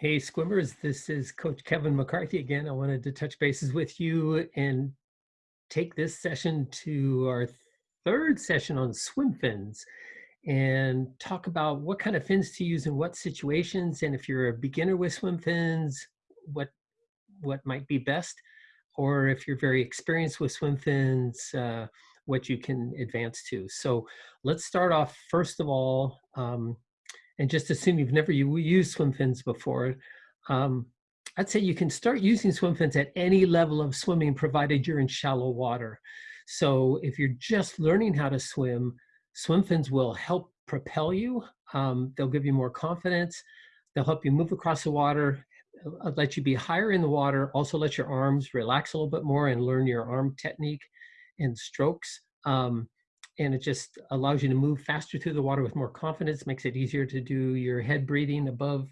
Hey, Squimmers, this is Coach Kevin McCarthy again. I wanted to touch bases with you and take this session to our third session on swim fins and talk about what kind of fins to use in what situations and if you're a beginner with swim fins, what, what might be best, or if you're very experienced with swim fins, uh, what you can advance to. So let's start off first of all, um, and just assume you've never used swim fins before, um, I'd say you can start using swim fins at any level of swimming provided you're in shallow water. So if you're just learning how to swim, swim fins will help propel you. Um, they'll give you more confidence. They'll help you move across the water, uh, let you be higher in the water, also let your arms relax a little bit more and learn your arm technique and strokes. Um, and it just allows you to move faster through the water with more confidence, makes it easier to do your head breathing above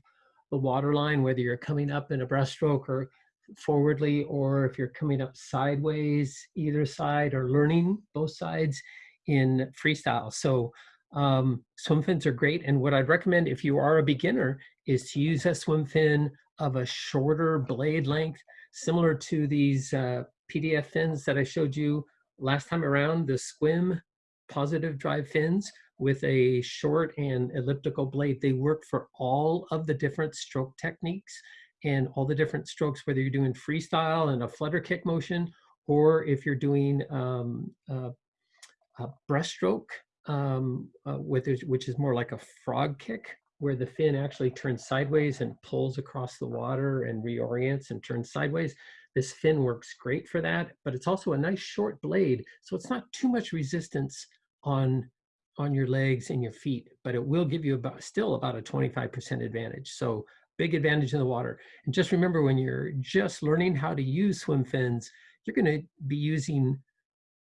the water line, whether you're coming up in a breaststroke or forwardly, or if you're coming up sideways, either side, or learning both sides in freestyle. So um, swim fins are great. And what I'd recommend if you are a beginner is to use a swim fin of a shorter blade length, similar to these uh, PDF fins that I showed you last time around, the Squim positive drive fins with a short and elliptical blade. They work for all of the different stroke techniques and all the different strokes, whether you're doing freestyle and a flutter kick motion, or if you're doing um, a, a breaststroke, um, uh, which is more like a frog kick, where the fin actually turns sideways and pulls across the water and reorients and turns sideways. This fin works great for that, but it's also a nice short blade, so it's not too much resistance on on your legs and your feet, but it will give you about still about a 25% advantage. So big advantage in the water. And just remember when you're just learning how to use swim fins, you're gonna be using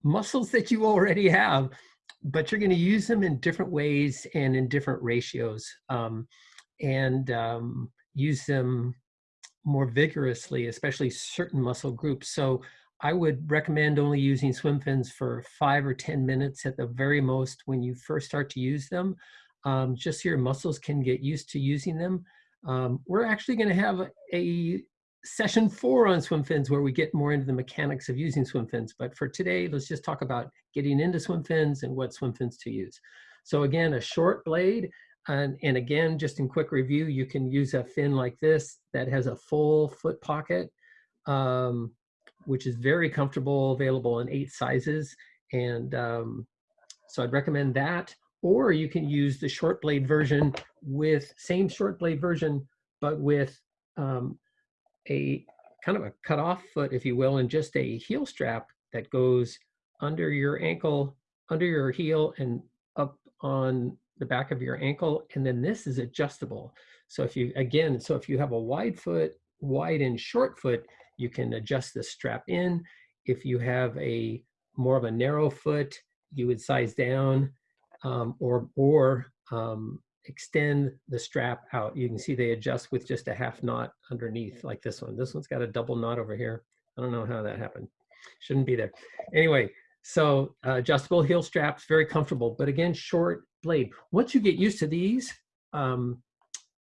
muscles that you already have, but you're gonna use them in different ways and in different ratios um, and um, use them more vigorously, especially certain muscle groups. So I would recommend only using swim fins for five or 10 minutes at the very most when you first start to use them. Um, just so your muscles can get used to using them. Um, we're actually gonna have a session four on swim fins where we get more into the mechanics of using swim fins. But for today, let's just talk about getting into swim fins and what swim fins to use. So again, a short blade, and, and again, just in quick review, you can use a fin like this that has a full foot pocket. Um, which is very comfortable, available in eight sizes. And um, so I'd recommend that. Or you can use the short blade version with same short blade version, but with um, a kind of a cut off foot, if you will, and just a heel strap that goes under your ankle, under your heel and up on the back of your ankle. And then this is adjustable. So if you, again, so if you have a wide foot, wide and short foot, you can adjust the strap in. If you have a more of a narrow foot, you would size down um, or, or um, extend the strap out. You can see they adjust with just a half knot underneath like this one. This one's got a double knot over here. I don't know how that happened. Shouldn't be there. Anyway, so uh, adjustable heel straps, very comfortable, but again, short blade. Once you get used to these, um,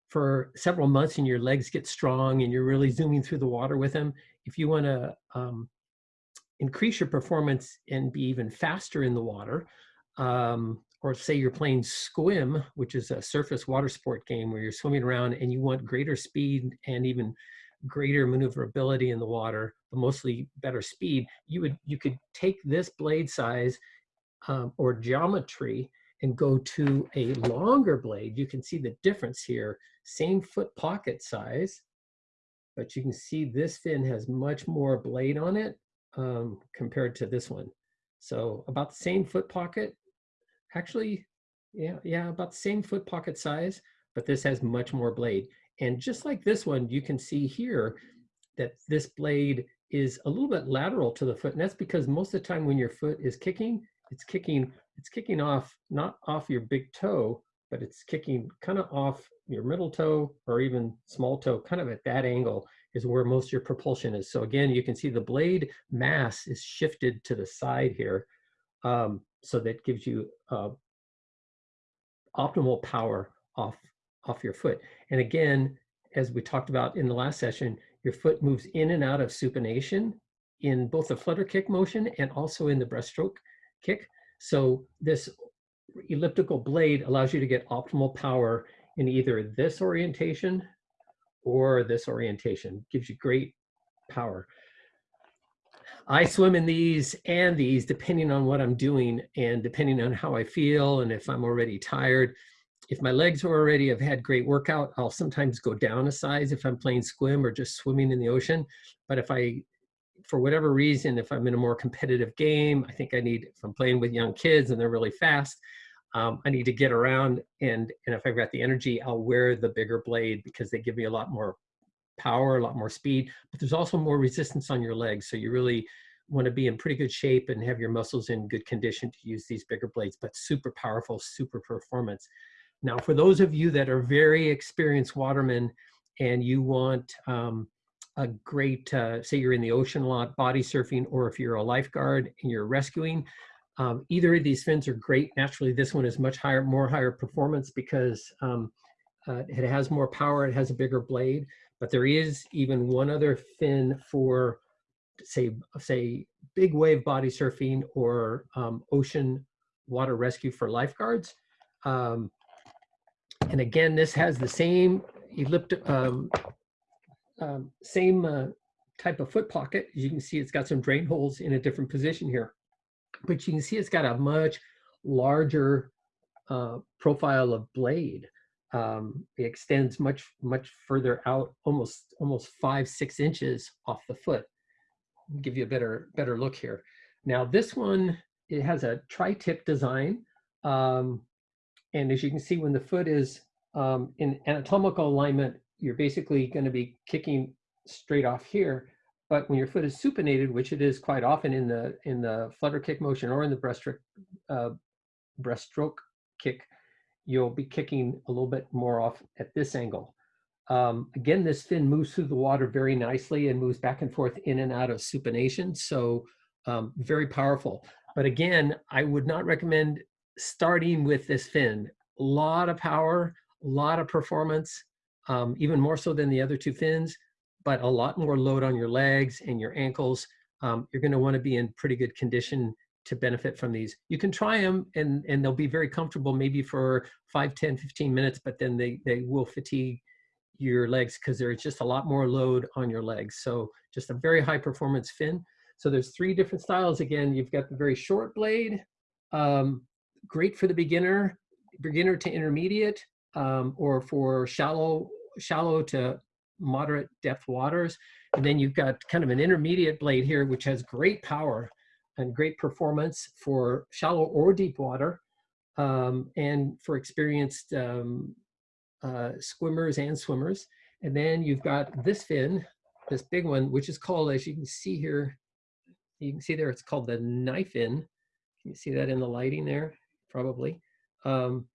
for several months and your legs get strong and you're really zooming through the water with them, if you want to um, increase your performance and be even faster in the water, um, or say you're playing squim, which is a surface water sport game where you're swimming around and you want greater speed and even greater maneuverability in the water, but mostly better speed, you would you could take this blade size um, or geometry and go to a longer blade, you can see the difference here. Same foot pocket size, but you can see this fin has much more blade on it um, compared to this one. So about the same foot pocket, actually, yeah, yeah, about the same foot pocket size, but this has much more blade. And just like this one, you can see here that this blade is a little bit lateral to the foot. And that's because most of the time when your foot is kicking, it's kicking it's kicking off not off your big toe, but it's kicking kind of off your middle toe or even small toe, kind of at that angle is where most of your propulsion is. So again, you can see the blade mass is shifted to the side here. Um, so that gives you uh, optimal power off, off your foot. And again, as we talked about in the last session, your foot moves in and out of supination in both the flutter kick motion and also in the breaststroke kick. So this elliptical blade allows you to get optimal power in either this orientation or this orientation. Gives you great power. I swim in these and these depending on what I'm doing and depending on how I feel and if I'm already tired. If my legs are already I've had great workout, I'll sometimes go down a size if I'm playing squim or just swimming in the ocean. But if I, for whatever reason, if I'm in a more competitive game, I think I need, if I'm playing with young kids and they're really fast, um, I need to get around and, and if I've got the energy, I'll wear the bigger blade because they give me a lot more power, a lot more speed, but there's also more resistance on your legs. So you really want to be in pretty good shape and have your muscles in good condition to use these bigger blades, but super powerful, super performance. Now, for those of you that are very experienced watermen and you want um, a great, uh, say you're in the ocean a lot, body surfing, or if you're a lifeguard and you're rescuing, um, either of these fins are great. Naturally, this one is much higher, more higher performance because um, uh, it has more power, it has a bigger blade, but there is even one other fin for say, say big wave body surfing or um, ocean water rescue for lifeguards. Um, and again, this has the same elliptic, um, same uh, type of foot pocket. As you can see, it's got some drain holes in a different position here but you can see it's got a much larger uh, profile of blade. Um, it extends much, much further out, almost, almost five, six inches off the foot. Give you a better, better look here. Now this one, it has a tri-tip design. Um, and as you can see, when the foot is um, in anatomical alignment, you're basically gonna be kicking straight off here. But when your foot is supinated, which it is quite often in the in the flutter kick motion or in the breaststroke uh, breaststroke kick, you'll be kicking a little bit more off at this angle. Um, again, this fin moves through the water very nicely and moves back and forth in and out of supination. So um, very powerful. But again, I would not recommend starting with this fin. A lot of power, a lot of performance, um, even more so than the other two fins but a lot more load on your legs and your ankles. Um, you're gonna wanna be in pretty good condition to benefit from these. You can try them and, and they'll be very comfortable maybe for 5, 10, 15 minutes, but then they, they will fatigue your legs because there's just a lot more load on your legs. So just a very high performance fin. So there's three different styles. Again, you've got the very short blade, um, great for the beginner, beginner to intermediate, um, or for shallow, shallow to moderate depth waters. And then you've got kind of an intermediate blade here, which has great power and great performance for shallow or deep water um, and for experienced um, uh, swimmers and swimmers. And then you've got this fin, this big one, which is called, as you can see here, you can see there, it's called the knife fin. Can you see that in the lighting there? Probably. Um,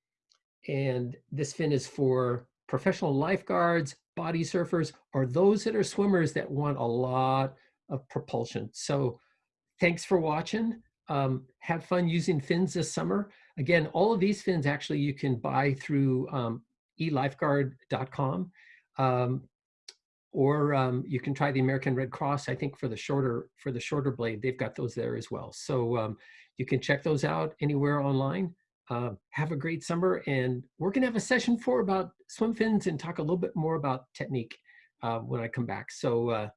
and this fin is for professional lifeguards, body surfers, or those that are swimmers that want a lot of propulsion. So thanks for watching. Um, have fun using fins this summer. Again, all of these fins actually you can buy through um, elifeguard.com um, or um, you can try the American Red Cross, I think for the shorter for the shorter blade, they've got those there as well. So um, you can check those out anywhere online. Uh, have a great summer and we're gonna have a session four about swim fins and talk a little bit more about technique uh, when I come back. So uh,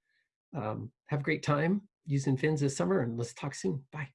um, have a great time using fins this summer and let's talk soon. Bye.